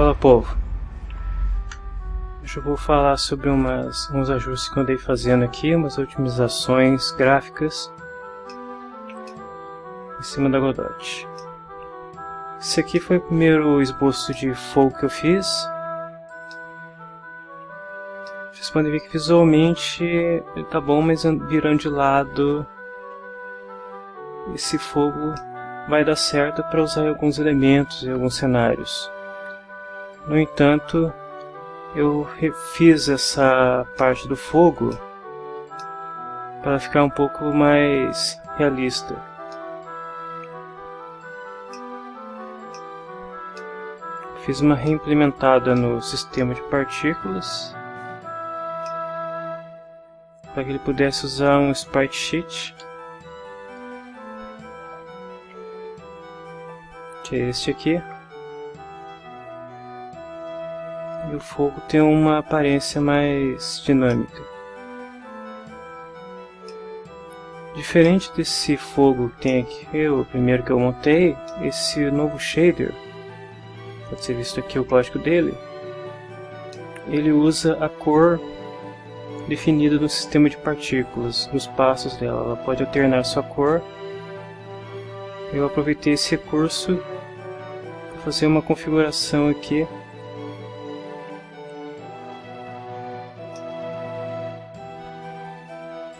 Fala povo. Hoje eu vou falar sobre umas, uns ajustes que eu andei fazendo aqui, umas otimizações gráficas em cima da Godot. Esse aqui foi o primeiro esboço de fogo que eu fiz. Vocês podem ver que visualmente ele tá bom, mas virando de lado esse fogo vai dar certo para usar alguns elementos e alguns cenários. No entanto, eu refiz essa parte do fogo para ficar um pouco mais realista. Fiz uma reimplementada no sistema de partículas para que ele pudesse usar um sprite sheet que é este aqui e o fogo tem uma aparência mais dinâmica. Diferente desse fogo que tem aqui, o primeiro que eu montei, esse novo shader, pode ser visto aqui o código dele, ele usa a cor definida no sistema de partículas, nos passos dela, ela pode alternar sua cor. Eu aproveitei esse recurso para fazer uma configuração aqui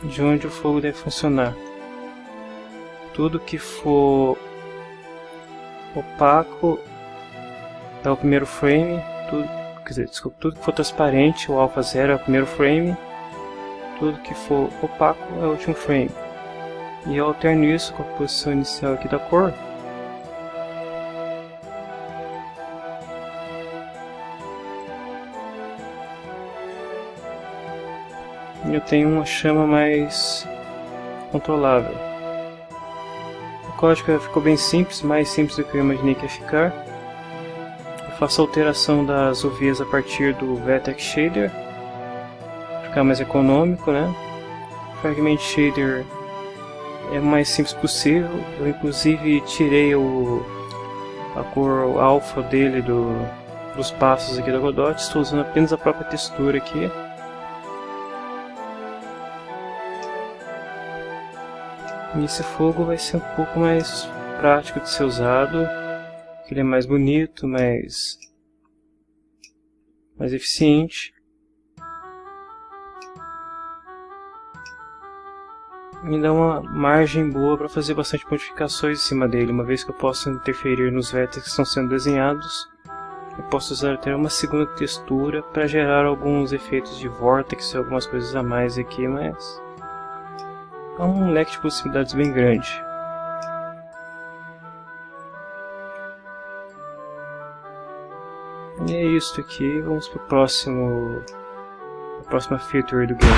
de onde o fogo deve funcionar. Tudo que for opaco é o primeiro frame, tudo, quer dizer, desculpa, tudo que for transparente, o alpha 0 é o primeiro frame, tudo que for opaco é o último frame. E eu alterno isso com a posição inicial aqui da cor, eu tenho uma chama mais controlável. O código ficou bem simples, mais simples do que eu imaginei que ia ficar. Eu faço a alteração das UVs a partir do Vertex Shader, ficar mais econômico, né? Fragment Shader é o mais simples possível. Eu inclusive tirei o, a cor alfa dele do, dos passos aqui da Godot, estou usando apenas a própria textura aqui. Esse fogo vai ser um pouco mais prático de ser usado, ele é mais bonito, mais, mais eficiente. Me dá uma margem boa para fazer bastante modificações em cima dele, uma vez que eu posso interferir nos vértices que estão sendo desenhados. Eu posso usar até uma segunda textura para gerar alguns efeitos de vortex e algumas coisas a mais aqui, mas há um leque de possibilidades bem grande. E é isso aqui, vamos para o próximo, a próxima feature do game.